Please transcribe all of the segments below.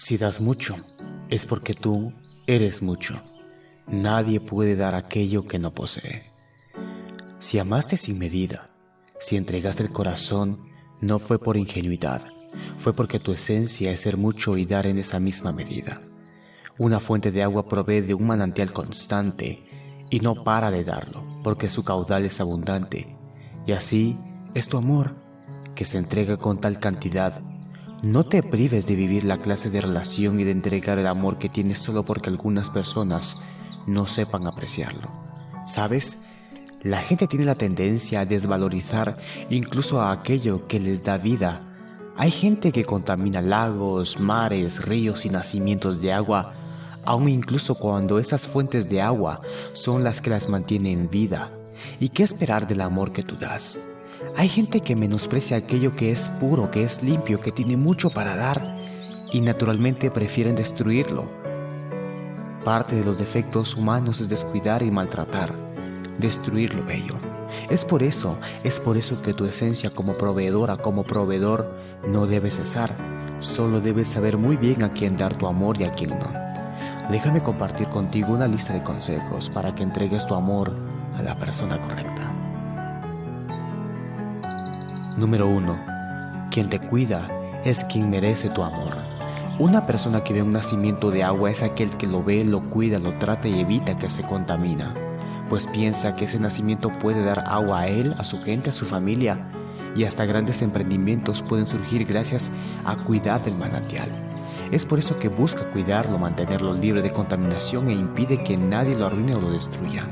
Si das mucho, es porque tú eres mucho. Nadie puede dar aquello que no posee. Si amaste sin medida, si entregaste el corazón, no fue por ingenuidad, fue porque tu esencia es ser mucho y dar en esa misma medida. Una fuente de agua provee de un manantial constante y no para de darlo, porque su caudal es abundante. Y así es tu amor, que se entrega con tal cantidad no te prives de vivir la clase de relación y de entregar el amor que tienes solo porque algunas personas no sepan apreciarlo. ¿Sabes? La gente tiene la tendencia a desvalorizar incluso a aquello que les da vida. Hay gente que contamina lagos, mares, ríos y nacimientos de agua, aun incluso cuando esas fuentes de agua son las que las mantienen en vida. ¿Y qué esperar del amor que tú das? Hay gente que menosprecia aquello que es puro, que es limpio, que tiene mucho para dar y naturalmente prefieren destruirlo. Parte de los defectos humanos es descuidar y maltratar, destruir lo bello. Es por eso, es por eso que tu esencia como proveedora, como proveedor, no debe cesar. Solo debes saber muy bien a quién dar tu amor y a quién no. Déjame compartir contigo una lista de consejos para que entregues tu amor a la persona correcta. Número 1. Quien te cuida es quien merece tu amor. Una persona que ve un nacimiento de agua es aquel que lo ve, lo cuida, lo trata y evita que se contamina, pues piensa que ese nacimiento puede dar agua a él, a su gente, a su familia, y hasta grandes emprendimientos pueden surgir gracias a cuidar del manantial. Es por eso que busca cuidarlo, mantenerlo libre de contaminación e impide que nadie lo arruine o lo destruya.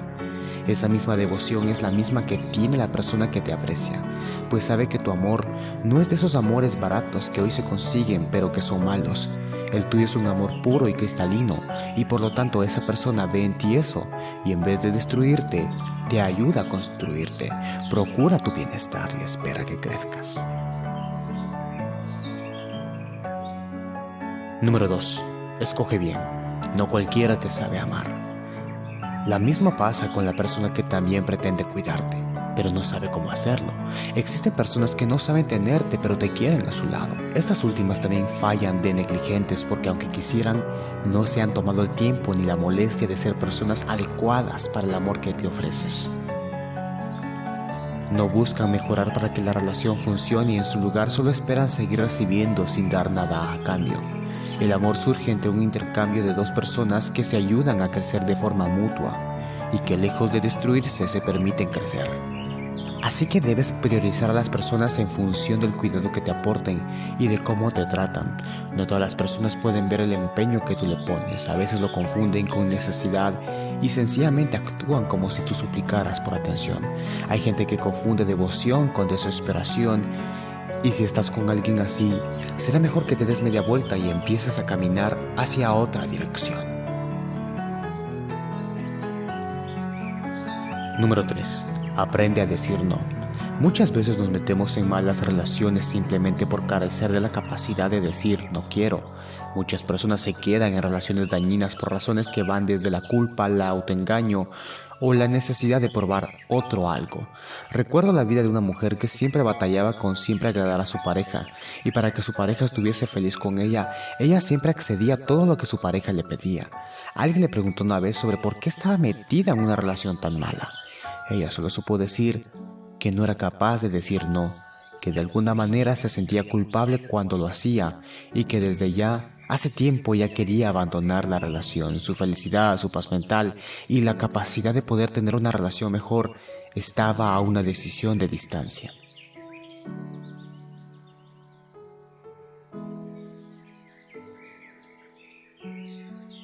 Esa misma devoción es la misma que tiene la persona que te aprecia, pues sabe que tu amor no es de esos amores baratos que hoy se consiguen pero que son malos. El tuyo es un amor puro y cristalino, y por lo tanto esa persona ve en ti eso, y en vez de destruirte, te ayuda a construirte. Procura tu bienestar y espera que crezcas. Número 2. Escoge bien. No cualquiera te sabe amar. La misma pasa con la persona que también pretende cuidarte, pero no sabe cómo hacerlo. Existen personas que no saben tenerte, pero te quieren a su lado. Estas últimas también fallan de negligentes porque aunque quisieran, no se han tomado el tiempo ni la molestia de ser personas adecuadas para el amor que te ofreces. No buscan mejorar para que la relación funcione y en su lugar solo esperan seguir recibiendo sin dar nada a cambio. El amor surge entre un intercambio de dos personas que se ayudan a crecer de forma mutua y que lejos de destruirse se permiten crecer. Así que debes priorizar a las personas en función del cuidado que te aporten y de cómo te tratan. No todas las personas pueden ver el empeño que tú le pones, a veces lo confunden con necesidad y sencillamente actúan como si tú suplicaras por atención. Hay gente que confunde devoción con desesperación y si estás con alguien así, será mejor que te des media vuelta y empieces a caminar hacia otra dirección. Número 3. Aprende a decir no. Muchas veces nos metemos en malas relaciones simplemente por carecer de la capacidad de decir no quiero. Muchas personas se quedan en relaciones dañinas por razones que van desde la culpa, el autoengaño o la necesidad de probar otro algo. Recuerdo la vida de una mujer que siempre batallaba con siempre agradar a su pareja, y para que su pareja estuviese feliz con ella, ella siempre accedía a todo lo que su pareja le pedía. Alguien le preguntó una vez sobre por qué estaba metida en una relación tan mala. Ella solo supo decir que no era capaz de decir no, que de alguna manera se sentía culpable cuando lo hacía y que desde ya Hace tiempo ya quería abandonar la relación, su felicidad, su paz mental y la capacidad de poder tener una relación mejor estaba a una decisión de distancia.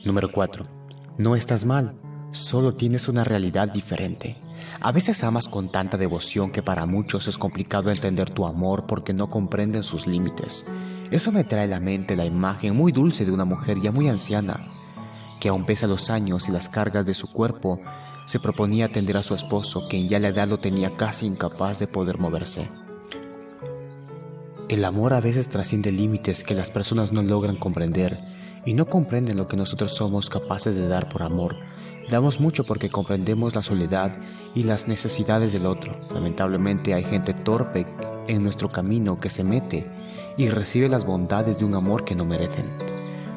Número 4. No estás mal, solo tienes una realidad diferente. A veces amas con tanta devoción que para muchos es complicado entender tu amor porque no comprenden sus límites. Eso me trae a la mente la imagen muy dulce de una mujer ya muy anciana, que aun pese a los años y las cargas de su cuerpo, se proponía atender a su esposo, quien ya la edad lo tenía casi incapaz de poder moverse. El amor a veces trasciende límites que las personas no logran comprender y no comprenden lo que nosotros somos capaces de dar por amor. Damos mucho porque comprendemos la soledad y las necesidades del otro. Lamentablemente hay gente torpe en nuestro camino que se mete y recibe las bondades de un amor que no merecen.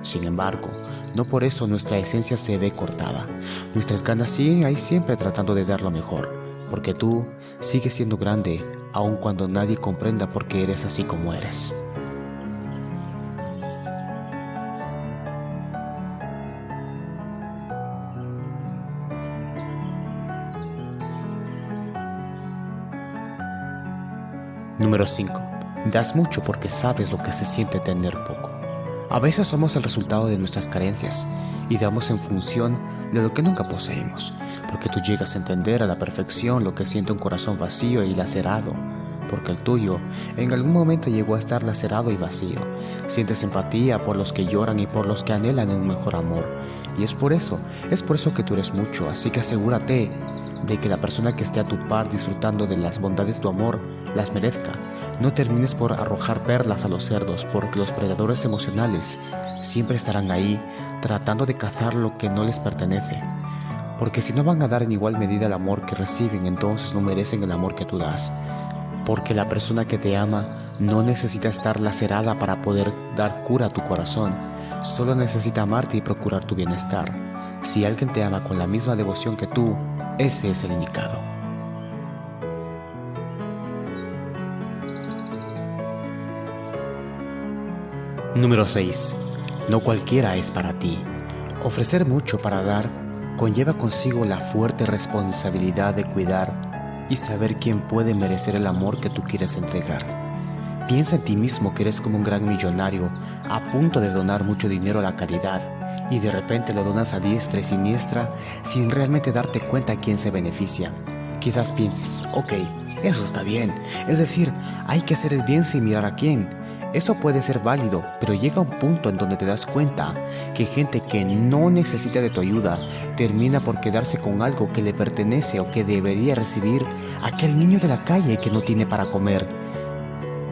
Sin embargo, no por eso nuestra esencia se ve cortada. Nuestras ganas siguen ahí siempre tratando de dar lo mejor, porque tú sigues siendo grande aun cuando nadie comprenda por qué eres así como eres. Número 5. Das mucho porque sabes lo que se siente tener poco. A veces somos el resultado de nuestras carencias y damos en función de lo que nunca poseímos, porque tú llegas a entender a la perfección lo que siente un corazón vacío y lacerado, porque el tuyo en algún momento llegó a estar lacerado y vacío. Sientes empatía por los que lloran y por los que anhelan un mejor amor, y es por eso, es por eso que tú eres mucho, así que asegúrate de que la persona que esté a tu par disfrutando de las bondades de tu amor las merezca. No termines por arrojar perlas a los cerdos, porque los predadores emocionales siempre estarán ahí tratando de cazar lo que no les pertenece. Porque si no van a dar en igual medida el amor que reciben, entonces no merecen el amor que tú das. Porque la persona que te ama no necesita estar lacerada para poder dar cura a tu corazón, solo necesita amarte y procurar tu bienestar. Si alguien te ama con la misma devoción que tú, ese es el indicado. Número 6. No cualquiera es para ti. Ofrecer mucho para dar conlleva consigo la fuerte responsabilidad de cuidar y saber quién puede merecer el amor que tú quieres entregar. Piensa en ti mismo que eres como un gran millonario a punto de donar mucho dinero a la caridad y de repente lo donas a diestra y siniestra sin realmente darte cuenta quién se beneficia. Quizás pienses, ok, eso está bien, es decir, hay que hacer el bien sin mirar a quién, eso puede ser válido, pero llega un punto en donde te das cuenta que gente que no necesita de tu ayuda termina por quedarse con algo que le pertenece o que debería recibir aquel niño de la calle que no tiene para comer.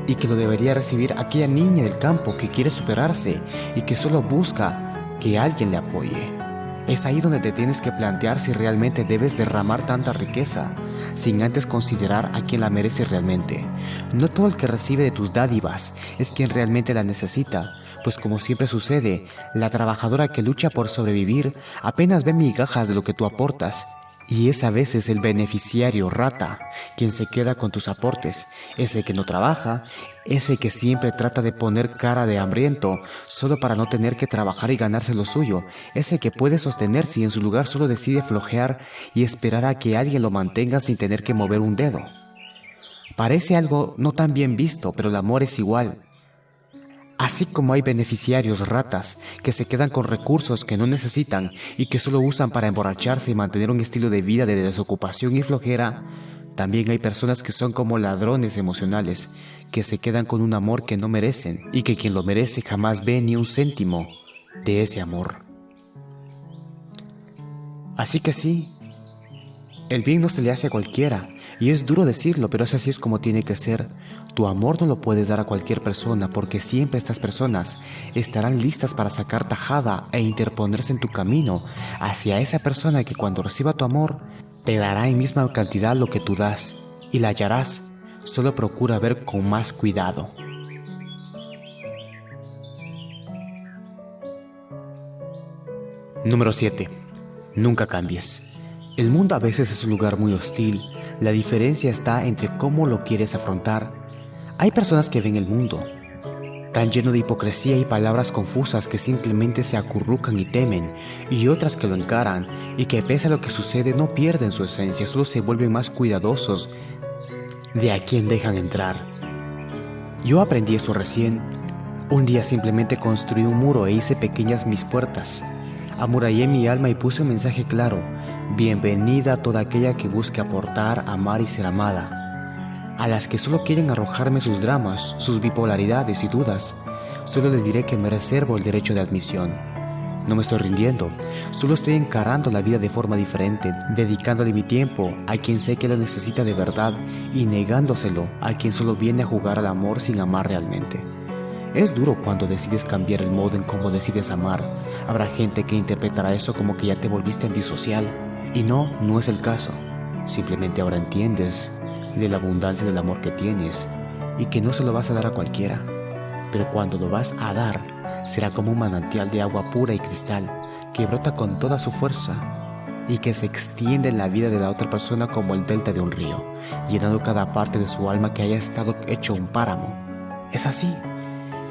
Y que lo debería recibir aquella niña del campo que quiere superarse y que solo busca que alguien le apoye. Es ahí donde te tienes que plantear si realmente debes derramar tanta riqueza, sin antes considerar a quien la merece realmente. No todo el que recibe de tus dádivas es quien realmente la necesita, pues como siempre sucede, la trabajadora que lucha por sobrevivir apenas ve migajas de lo que tú aportas y es a veces el beneficiario rata quien se queda con tus aportes, ese que no trabaja, ese que siempre trata de poner cara de hambriento solo para no tener que trabajar y ganarse lo suyo, ese que puede sostenerse y en su lugar solo decide flojear y esperar a que alguien lo mantenga sin tener que mover un dedo. Parece algo no tan bien visto, pero el amor es igual. Así como hay beneficiarios ratas que se quedan con recursos que no necesitan y que solo usan para emborracharse y mantener un estilo de vida de desocupación y flojera, también hay personas que son como ladrones emocionales, que se quedan con un amor que no merecen y que quien lo merece jamás ve ni un céntimo de ese amor. Así que sí, el bien no se le hace a cualquiera, y es duro decirlo, pero es así es como tiene que ser. Tu amor no lo puedes dar a cualquier persona porque siempre estas personas estarán listas para sacar tajada e interponerse en tu camino hacia esa persona que cuando reciba tu amor te dará en misma cantidad lo que tú das y la hallarás. Solo procura ver con más cuidado. Número 7. Nunca cambies. El mundo a veces es un lugar muy hostil. La diferencia está entre cómo lo quieres afrontar. Hay personas que ven el mundo tan lleno de hipocresía y palabras confusas que simplemente se acurrucan y temen, y otras que lo encaran y que pese a lo que sucede no pierden su esencia, solo se vuelven más cuidadosos de a quién dejan entrar. Yo aprendí eso recién. Un día simplemente construí un muro e hice pequeñas mis puertas. Amurallé mi alma y puse un mensaje claro. Bienvenida a toda aquella que busque aportar, amar y ser amada. A las que solo quieren arrojarme sus dramas, sus bipolaridades y dudas, solo les diré que me reservo el derecho de admisión. No me estoy rindiendo, solo estoy encarando la vida de forma diferente, dedicándole mi tiempo a quien sé que la necesita de verdad y negándoselo a quien solo viene a jugar al amor sin amar realmente. Es duro cuando decides cambiar el modo en cómo decides amar. Habrá gente que interpretará eso como que ya te volviste antisocial. Y no, no es el caso. Simplemente ahora entiendes de la abundancia del amor que tienes y que no se lo vas a dar a cualquiera. Pero cuando lo vas a dar, será como un manantial de agua pura y cristal que brota con toda su fuerza y que se extiende en la vida de la otra persona como el delta de un río, llenando cada parte de su alma que haya estado hecho un páramo. Es así,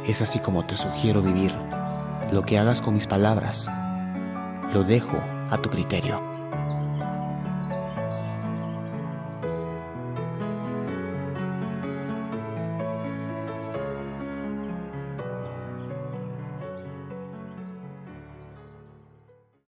es así como te sugiero vivir. Lo que hagas con mis palabras, lo dejo a tu criterio.